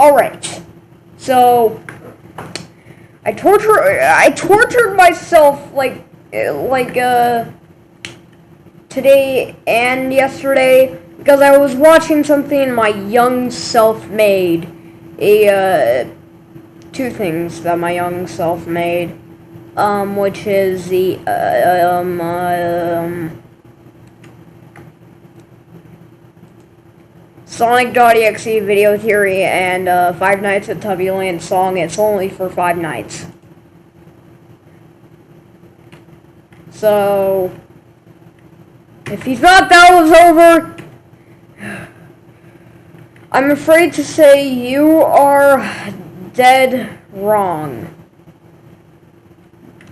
Alright. So I torture I tortured myself like like uh today and yesterday because I was watching something my young self made. A uh two things that my young self made. Um which is the uh, um um Sonic.exe video theory and uh, Five Nights at Tubbyland song. It's only for five nights. So, if you thought that was over, I'm afraid to say you are dead wrong.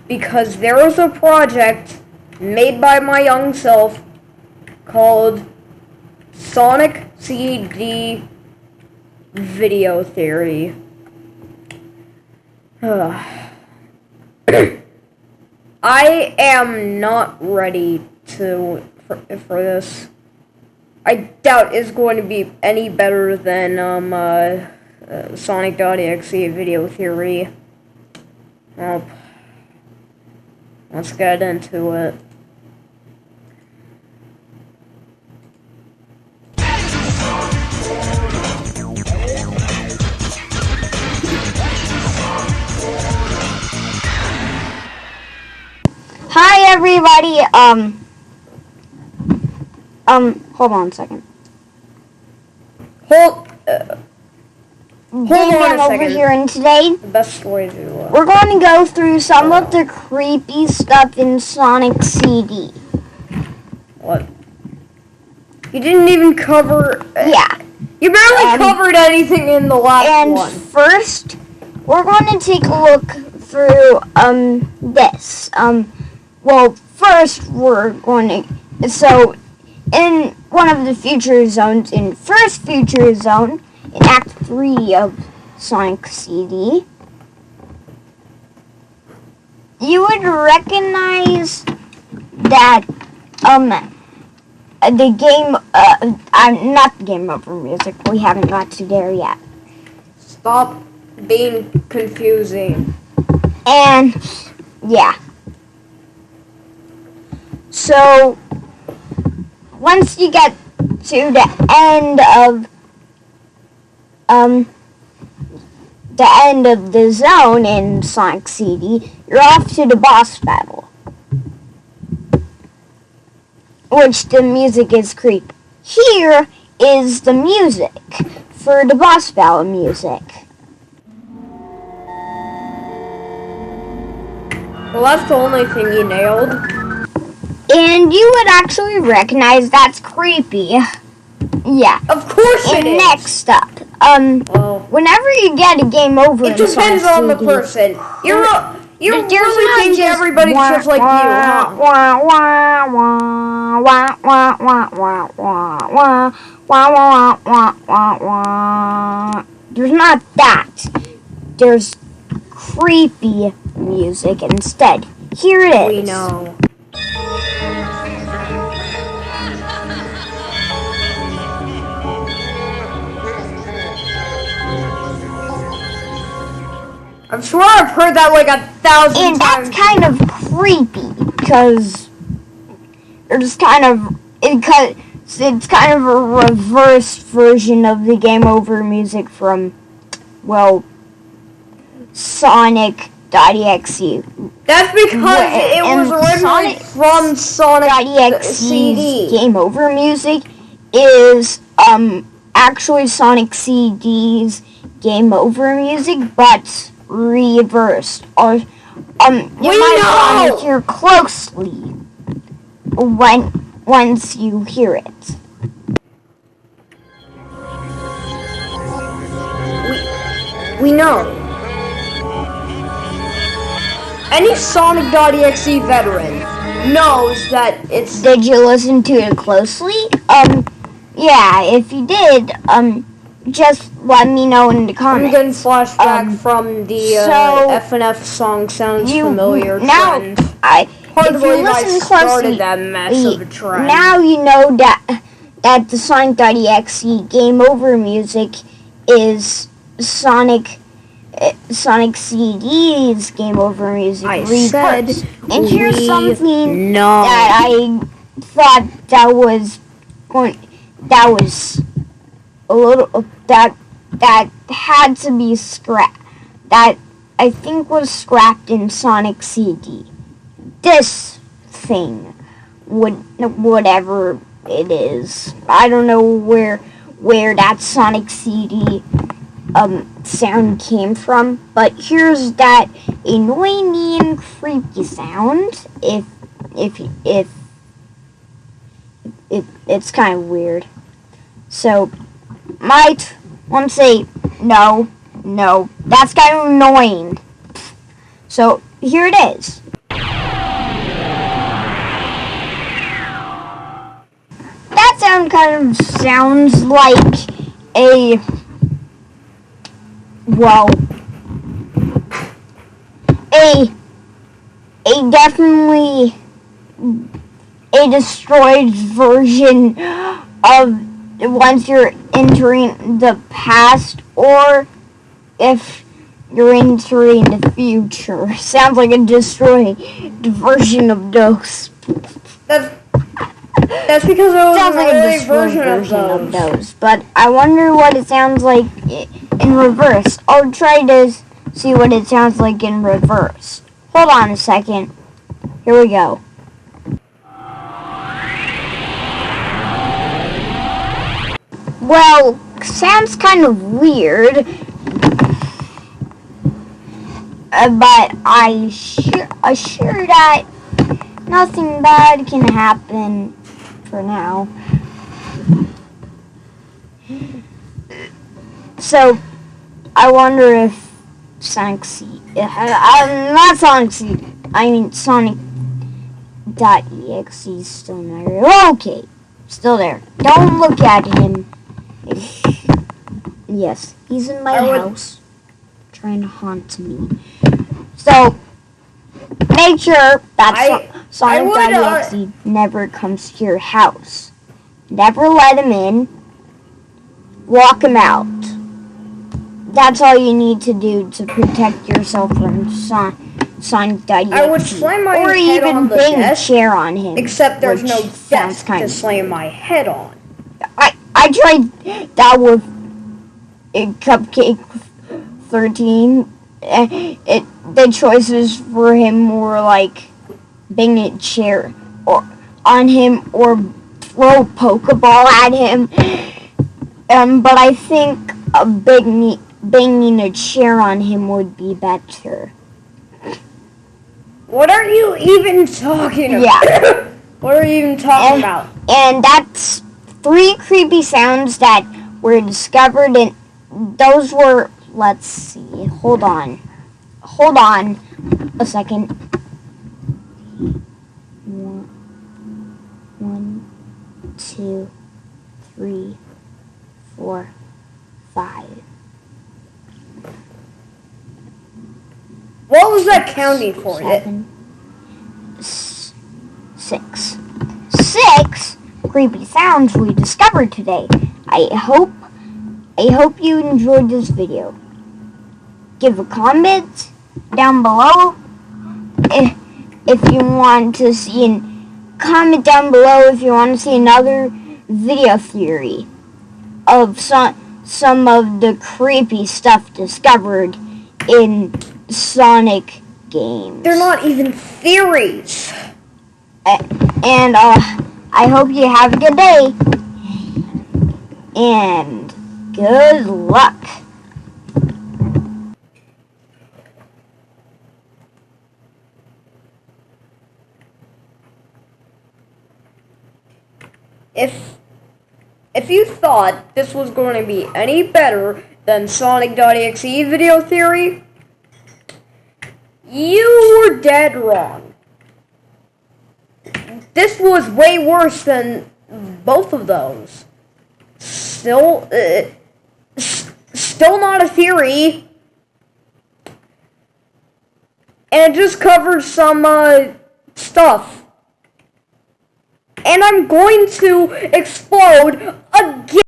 Because there was a project made by my young self called Sonic CD video theory. I am not ready to for, for, this. I doubt it's going to be any better than um, uh, uh, Sonic.exe video theory. Well, let's get into it. Everybody. Um. Um. Hold on a second. Hold. Uh, hold on a over second. here, and today The best way to. Uh, we're going to go through some of the creepy stuff in Sonic CD. what? You didn't even cover. uh, Yeah. You barely Um, covered anything in the last And one. first, we're going to take a look through um this. Um. Well, first we're going to. So, in one of the future zones, in first future zone, in Act Three of Sonic CD, you would recognize that um the game uh, uh not the game over music. We haven't got to there yet. Stop being confusing. And yeah. So once you get to the end of um the end of the zone in Sonic CD, you're off to the boss battle. Which the music is creep. Here is the music for the boss battle music. Well, that's the only thing you nailed. And you would actually recognize that's creepy. Yeah. Of course it And is. next up, um, Well, whenever you get a game over, it depends on the person. You're a, you there's really not think just everybody's wah, just like you, huh? Wah, wah, wah, wah, wah, wah, wah, wah, wah, wah, wah, wah, wah, wah. There's not that. There's creepy music instead. Here it is. We know. I'm sure I've heard that like a thousand And that's kind of creepy because it's kind of it. It's kind of a reverse version of the game over music from, well, Sonic.exe. That's because Wait, it was originally Sonic- from Sonic .exe's CD. game over music is um actually Sonic CD's game over music, but reversed. Or um, you We might know! want to hear closely when once you hear it. We know. Any Sonic.exe veteran knows that it's Did you listen to it closely? Um, yeah. If you did, um, just let me know in the comments. I'm getting flashback Um, from the uh, so- FNF song sounds You- familiar now- trend. I Hard if you listen closely, that mess of a trend. Now you know that that the Sonic.exe game over music is Sonic Sonic CD's Game Over Music I said and here's something that I thought that was going that was a little that that had to be scrapped that I think was scrapped in Sonic CD. This thing would whatever it is. I don't know where where that Sonic CD um sound came from, but here's that annoying and creepy sound. If if if it, it's kind of weird. So might want to say no, no. That's kind of annoying. So here it is. That sound kind of sounds like a well a a definitely a destroyed version of once you're entering the past or if you're entering the future. Sounds like a destroyed version of those. That's that's because it was Sounds an like a version, version of of those. those. But I wonder what it sounds like in reverse. I'll try to see what it sounds like in reverse. Hold on a second. Here we go. Well, sounds kind of weird. Uh, but I sure assure that nothing bad can happen for now. So, I wonder if Sonic C, uh, uh, not Sonic C, I mean Sonic dot exe is still there. Okay, still there. Don't look at him. Yes, he's in my I house, trying to haunt me. So, make sure that's... I Sonic exe never comes to your house. Never let him in. Walk him out. That's all you need to do to protect yourself from Son- Sonic.exe. I would slam my or head even on the bang a desk, chair on him. Except there's no desk kind to slam my head on. I I tried that with Cupcake 13. Uh, It the choices for him were like bang a chair or on him or throw a Pokeball at him. Um, but I think a big banging a chair on him would be better. What are you even talking about? Yeah. what are you even talking And- about? And that's three creepy sounds that were discovered and those were let's see. Hold on. Hold on a second. One, one, two, three, four, five. What was that counting for? It, seven, six. Six creepy sounds we discovered today. I hope I hope you enjoyed this video. Give a comment down below eh, if, you want to see an comment down below if you want to see another video theory of some some of the creepy stuff discovered in Sonic games. they're not even theories. And uh, I hope you have a good day. And good luck. If if you thought this was going to be any better than Sonic.exe video theory, you were dead wrong. This was way worse than both of those. Still, uh, still not a theory. And it just covered some uh, stuff. And I'm going to explode again.